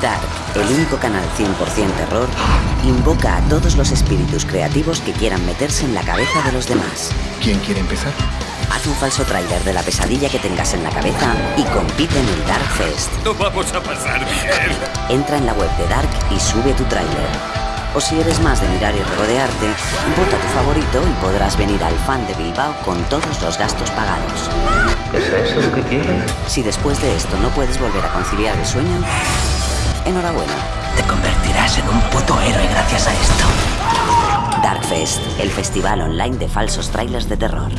Dark, el único canal 100% terror, invoca a todos los espíritus creativos que quieran meterse en la cabeza de los demás. ¿Quién quiere empezar? Haz un falso tráiler de la pesadilla que tengas en la cabeza y compite en el Dark Fest. Lo vamos a pasar bien. Entra en la web de Dark y sube tu tráiler. O si eres más de mirar y regodearte, vota tu favorito y podrás venir al fan de Bilbao con todos los gastos pagados. ¿Es eso lo que quieres? Si después de esto no puedes volver a conciliar el sueño, enhorabuena. Te convertirás en un puto héroe gracias a esto. Darkfest, el festival online de falsos trailers de terror.